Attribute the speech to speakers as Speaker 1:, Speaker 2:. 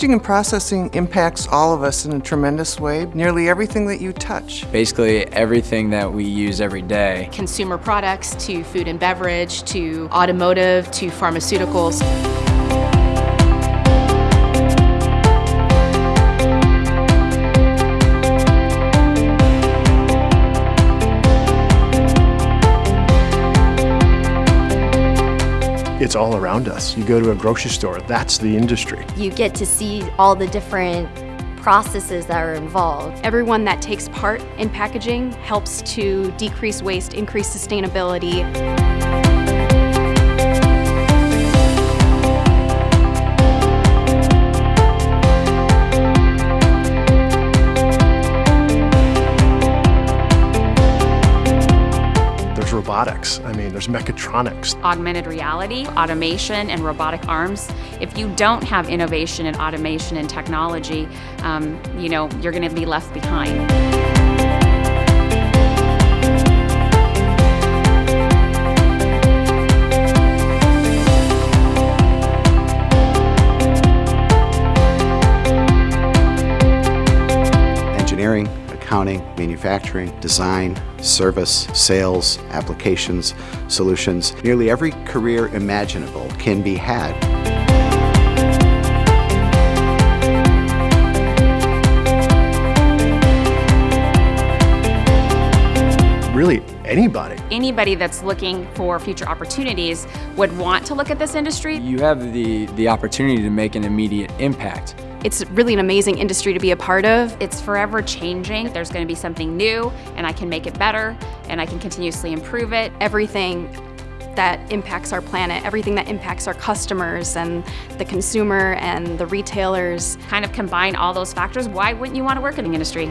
Speaker 1: Packaging and processing impacts all of us in a tremendous way. Nearly everything that you touch.
Speaker 2: Basically everything that we use every day.
Speaker 3: Consumer products to food and beverage to automotive to pharmaceuticals.
Speaker 4: It's all around us. You go to a grocery store, that's the industry.
Speaker 5: You get to see all the different processes that are involved.
Speaker 3: Everyone that takes part in packaging helps to decrease waste, increase sustainability.
Speaker 4: Robotics. I mean, there's mechatronics.
Speaker 6: Augmented reality, automation, and robotic arms. If you don't have innovation in automation and technology, um, you know, you're going to be left behind.
Speaker 7: Accounting, manufacturing, design, service, sales, applications, solutions. Nearly every career imaginable can be had.
Speaker 4: Really, anybody.
Speaker 6: Anybody that's looking for future opportunities would want to look at this industry.
Speaker 2: You have the, the opportunity to make an immediate impact.
Speaker 3: It's really an amazing industry to be a part of.
Speaker 6: It's forever changing. There's going to be something new, and I can make it better, and I can continuously improve it.
Speaker 3: Everything that impacts our planet, everything that impacts our customers and the consumer and the retailers.
Speaker 6: Kind of combine all those factors. Why wouldn't you want to work in the industry?